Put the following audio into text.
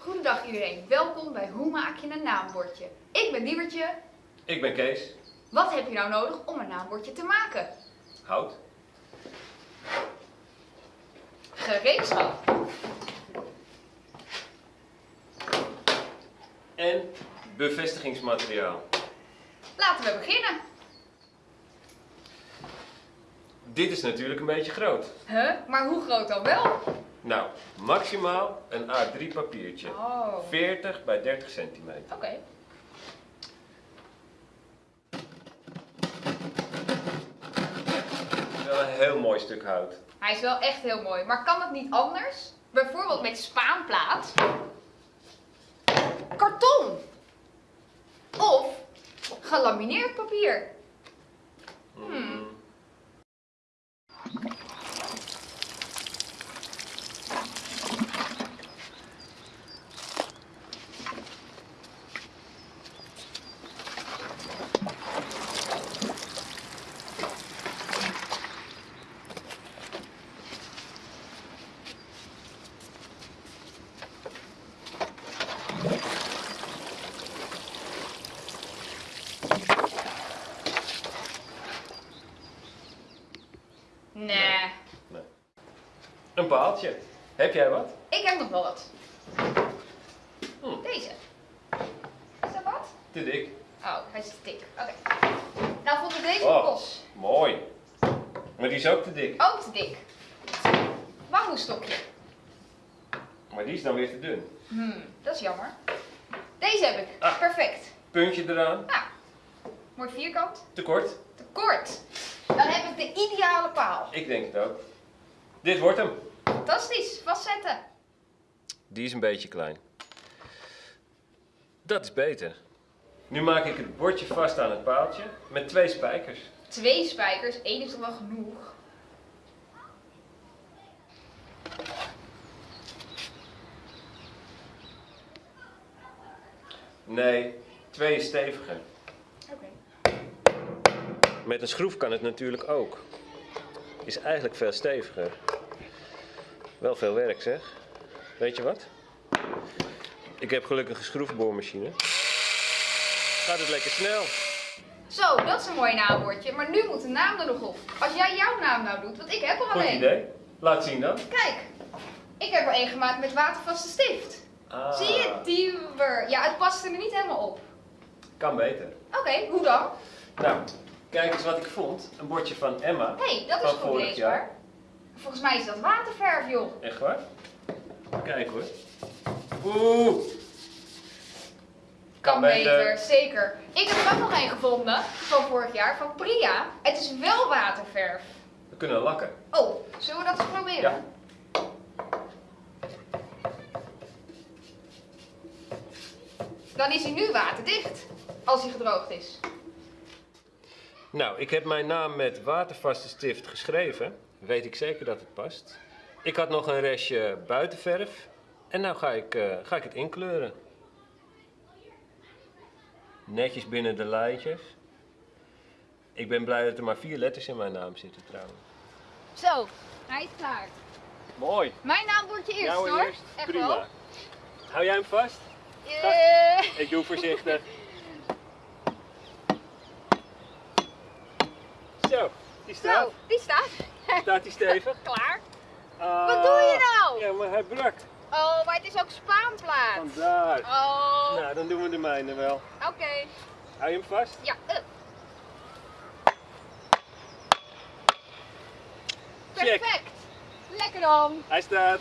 Goedendag iedereen, welkom bij Hoe maak je een naambordje? Ik ben Diebertje. Ik ben Kees. Wat heb je nou nodig om een naambordje te maken? Hout. Gereedschap. En bevestigingsmateriaal. Laten we beginnen. Dit is natuurlijk een beetje groot. Huh? Maar hoe groot dan wel? Nou, maximaal een A3 papiertje. Oh. 40 bij 30 centimeter. Oké. Wel een heel mooi stuk hout. Hij is wel echt heel mooi, maar kan het niet anders? Bijvoorbeeld met spaanplaat. Karton. Of gelamineerd papier. Hmm. Nee, Nee. Een paaltje. Heb jij wat? ik heb nog wel wat. Hm. Deze. Is dat wat? Te dik. Oh, hij is te dik. Oké. Nou vond ik deze Oh. los. Mooi. Maar die is ook te dik. Ook te dik. Bamboestokje. Maar die is dan weer te dun. Hmm, dat is jammer. Deze heb ik. Ah. Perfect. Puntje eraan. Nou, mooi vierkant. Te kort. Te kort. Dan heb ik de ideale paal. Ik denk het ook. Dit wordt hem. Fantastisch. Vastzetten. Die is een beetje klein. Dat is beter. Nu maak ik het bordje vast aan het paaltje met twee spijkers. Twee spijkers. Eén is toch wel genoeg. Nee, twee is steviger. Oké. Met een schroef kan het natuurlijk ook. Is eigenlijk veel steviger. Wel veel werk zeg. Weet je wat? Ik heb gelukkig een schroefboormachine. Gaat het lekker snel. Zo, dat is een mooi naambordje. Maar nu moet de naam er nog op. Als jij jouw naam nou doet, want ik heb er Goed alleen. idee. Laat zien dan. Kijk, ik heb er één gemaakt met watervaste stift. Ah, Zie je, diewer. Ja, het past er niet helemaal op. Kan beter. Oké, hoe dan? Nou, kijk eens wat ik vond. Een bordje van Emma. Hé, hey, dat is Van goed vorig leesbaar. Volgens mij is dat waterverf, joh. Echt waar? Kijk hoor. Oeh. Kan beter, zeker. Ik heb er ook nog één gevonden van vorig jaar, van Priya. Het is wel waterverf. We kunnen lakken. Oh, zullen we dat eens proberen? Ja. Dan is hij nu waterdicht, als hij gedroogd is. Nou, ik heb mijn naam met watervaste stift geschreven. Weet ik zeker dat het past. Ik had nog een restje buitenverf. En nou ga ik, eh, ga ik het inkleuren. Netjes binnen de lijntjes. Ik ben blij dat er maar vier letters in mijn naam zitten trouwens. Zo, hij is klaar. Mooi. Mijn naam wordt je eerst Jouw hoor. eerst? Echt Prima. wel. Hou jij hem vast? Eh, Ik doe voorzichtig. Zo, die staat. Zo, die staat. Staat die stevig? Klaar. Ah, Wat doe je nou? Ja, maar hij brak. Oh, maar het is ook spaanplaat. Vandaar. Oh, Nou, dan doen we de mijne wel. oké. Hou je hem vast? Ja, eh. Check. Perfect. Lekker dan. Hij staat.